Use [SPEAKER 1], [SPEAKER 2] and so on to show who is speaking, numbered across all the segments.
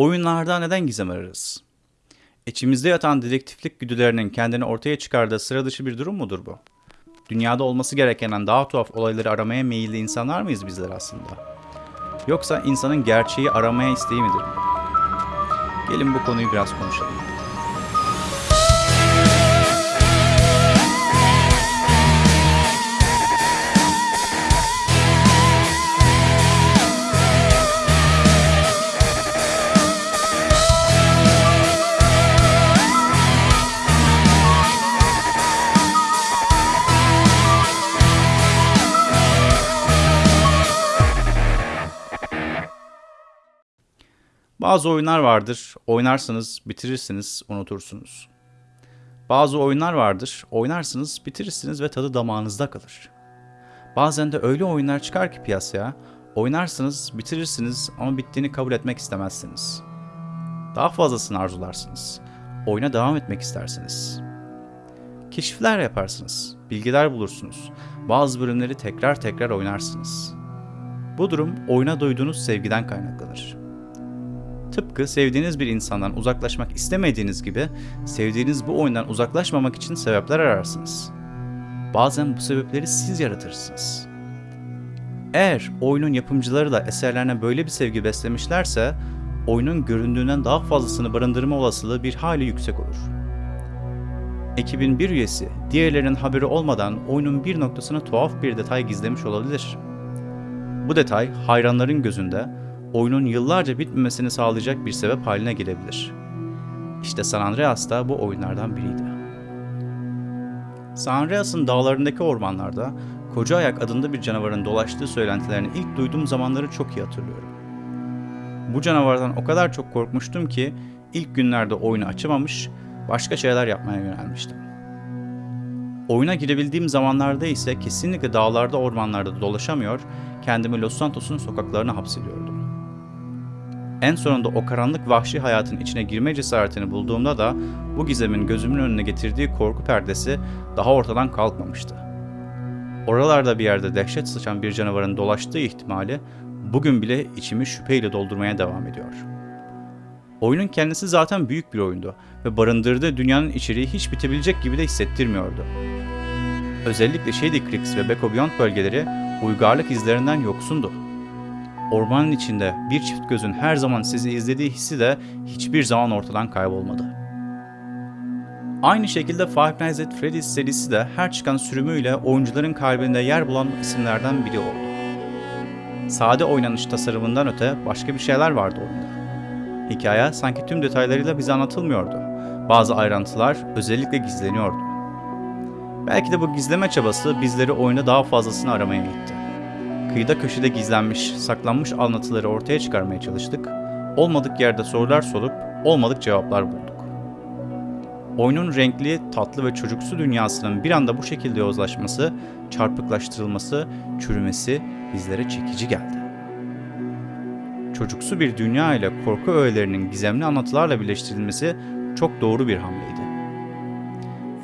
[SPEAKER 1] Oyunlarda neden gizem ararız? İçimizde yatan dedektiflik güdülerinin kendini ortaya çıkardığı sıra dışı bir durum mudur bu? Dünyada olması gerekenen daha tuhaf olayları aramaya meyilli insanlar mıyız bizler aslında? Yoksa insanın gerçeği aramaya isteği midir? Gelin bu konuyu biraz konuşalım. Bazı oyunlar vardır, oynarsınız, bitirirsiniz, unutursunuz. Bazı oyunlar vardır, oynarsınız, bitirirsiniz ve tadı damağınızda kalır. Bazen de öyle oyunlar çıkar ki piyasaya, oynarsınız, bitirirsiniz ama bittiğini kabul etmek istemezsiniz. Daha fazlasını arzularsınız. Oyuna devam etmek istersiniz. Keşifler yaparsınız, bilgiler bulursunuz. Bazı bölümleri tekrar tekrar oynarsınız. Bu durum oyuna duyduğunuz sevgiden kaynaklanır. Tıpkı sevdiğiniz bir insandan uzaklaşmak istemediğiniz gibi sevdiğiniz bu oyundan uzaklaşmamak için sebepler ararsınız. Bazen bu sebepleri siz yaratırsınız. Eğer oyunun yapımcıları da eserlerine böyle bir sevgi beslemişlerse oyunun göründüğünden daha fazlasını barındırma olasılığı bir hali yüksek olur. Ekibin bir üyesi diğerlerinin haberi olmadan oyunun bir noktasına tuhaf bir detay gizlemiş olabilir. Bu detay hayranların gözünde oyunun yıllarca bitmemesini sağlayacak bir sebep haline gelebilir. İşte San Andreas da bu oyunlardan biriydi. San Andreas'ın dağlarındaki ormanlarda Koca Ayak adında bir canavarın dolaştığı söylentilerini ilk duyduğum zamanları çok iyi hatırlıyorum. Bu canavardan o kadar çok korkmuştum ki ilk günlerde oyunu açamamış, başka şeyler yapmaya yönelmiştim. Oyuna girebildiğim zamanlarda ise kesinlikle dağlarda ormanlarda dolaşamıyor, kendimi Los Santos'un sokaklarına hapsediyordum. En sonunda o karanlık vahşi hayatın içine girme cesaretini bulduğumda da bu gizemin gözümün önüne getirdiği korku perdesi daha ortadan kalkmamıştı. Oralarda bir yerde dehşet sıçan bir canavarın dolaştığı ihtimali bugün bile içimi şüpheyle doldurmaya devam ediyor. Oyunun kendisi zaten büyük bir oyundu ve barındırdığı dünyanın içeriği hiç bitebilecek gibi de hissettirmiyordu. Özellikle Shady Creeks ve Beko Beyond bölgeleri uygarlık izlerinden yoksundu. Ormanın içinde bir çift gözün her zaman sizi izlediği hissi de hiçbir zaman ortadan kaybolmadı. Aynı şekilde Five Nights at Freddy's serisi de her çıkan sürümüyle oyuncuların kalbinde yer bulan isimlerden biri oldu. Sade oynanış tasarımından öte başka bir şeyler vardı oyunda. Hikaye sanki tüm detaylarıyla bize anlatılmıyordu. Bazı ayrıntılar özellikle gizleniyordu. Belki de bu gizleme çabası bizleri oyunda daha fazlasını aramaya itti. Kıyıda köşede gizlenmiş, saklanmış anlatıları ortaya çıkarmaya çalıştık. Olmadık yerde sorular sorup olmadık cevaplar bulduk. Oyunun renkli, tatlı ve çocuksu dünyasının bir anda bu şekilde yozlaşması, çarpıklaştırılması, çürümesi bizlere çekici geldi. Çocuksu bir dünya ile korku öğelerinin gizemli anlatılarla birleştirilmesi çok doğru bir hamleydi.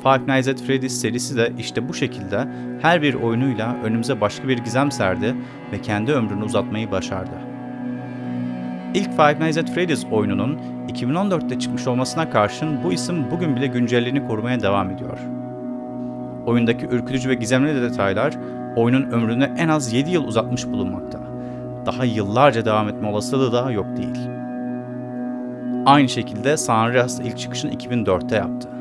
[SPEAKER 1] Five Nights at Freddy's serisi de işte bu şekilde her bir oyunuyla önümüze başka bir gizem serdi ve kendi ömrünü uzatmayı başardı. İlk Five Nights at Freddy's oyununun 2014'te çıkmış olmasına karşın bu isim bugün bile güncelliğini korumaya devam ediyor. Oyundaki ürkütücü ve gizemli detaylar oyunun ömrünü en az 7 yıl uzatmış bulunmakta. Daha yıllarca devam etme olasılığı da yok değil. Aynı şekilde San Andreas ilk çıkışını 2004'te yaptı.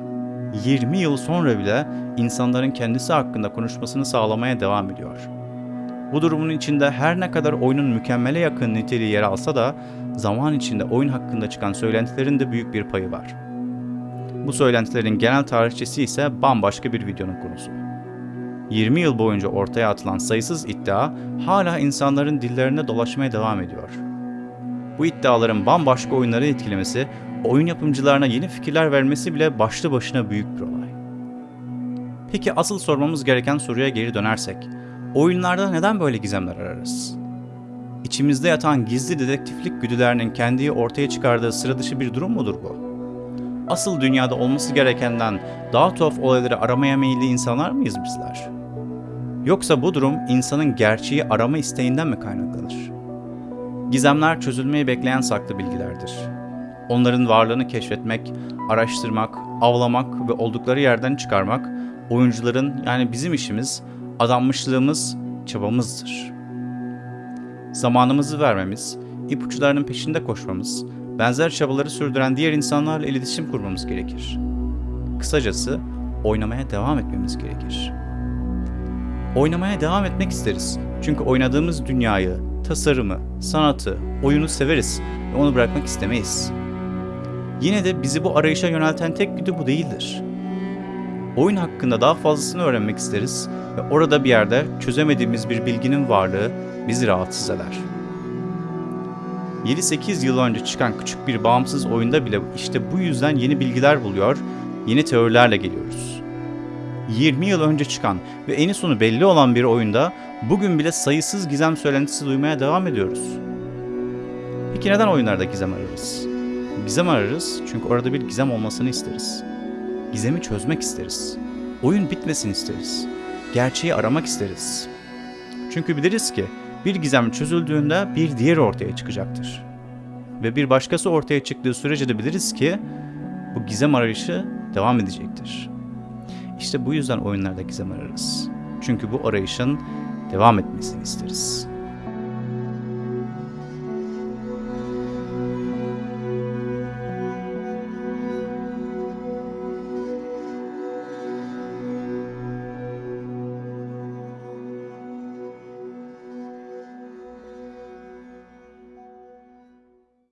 [SPEAKER 1] 20 yıl sonra bile insanların kendisi hakkında konuşmasını sağlamaya devam ediyor. Bu durumun içinde her ne kadar oyunun mükemmele yakın niteliği yer alsa da zaman içinde oyun hakkında çıkan söylentilerin de büyük bir payı var. Bu söylentilerin genel tarihçesi ise bambaşka bir videonun konusu. 20 yıl boyunca ortaya atılan sayısız iddia hala insanların dillerinde dolaşmaya devam ediyor. Bu iddiaların bambaşka oyunları etkilemesi oyun yapımcılarına yeni fikirler vermesi bile başlı başına büyük bir olay. Peki asıl sormamız gereken soruya geri dönersek, oyunlarda neden böyle gizemler ararız? İçimizde yatan gizli dedektiflik güdülerinin kendiyi ortaya çıkardığı sıra dışı bir durum mudur bu? Asıl dünyada olması gerekenden daha tuhaf olayları aramaya meyilli insanlar mıyız bizler? Yoksa bu durum insanın gerçeği arama isteğinden mi kaynaklanır? Gizemler çözülmeyi bekleyen saklı bilgilerdir onların varlığını keşfetmek, araştırmak, avlamak ve oldukları yerden çıkarmak oyuncuların yani bizim işimiz, adanmışlığımız, çabamızdır. Zamanımızı vermemiz, ipuçlarının peşinde koşmamız, benzer çabaları sürdüren diğer insanlarla iletişim kurmamız gerekir. Kısacası oynamaya devam etmemiz gerekir. Oynamaya devam etmek isteriz. Çünkü oynadığımız dünyayı, tasarımı, sanatı, oyunu severiz ve onu bırakmak istemeyiz. Yine de bizi bu arayışa yönelten tek güdü bu değildir. Oyun hakkında daha fazlasını öğrenmek isteriz ve orada bir yerde çözemediğimiz bir bilginin varlığı bizi rahatsız eder. 7-8 yıl önce çıkan küçük bir bağımsız oyunda bile işte bu yüzden yeni bilgiler buluyor, yeni teorilerle geliyoruz. 20 yıl önce çıkan ve eni sonu belli olan bir oyunda bugün bile sayısız gizem söylentisi duymaya devam ediyoruz. Peki neden oyunlarda gizem ararız? Gizem ararız çünkü orada bir gizem olmasını isteriz. Gizemi çözmek isteriz. Oyun bitmesin isteriz. Gerçeği aramak isteriz. Çünkü biliriz ki bir gizem çözüldüğünde bir diğeri ortaya çıkacaktır. Ve bir başkası ortaya çıktığı sürece de biliriz ki bu gizem arayışı devam edecektir. İşte bu yüzden oyunlarda gizem ararız. Çünkü bu arayışın devam etmesini isteriz.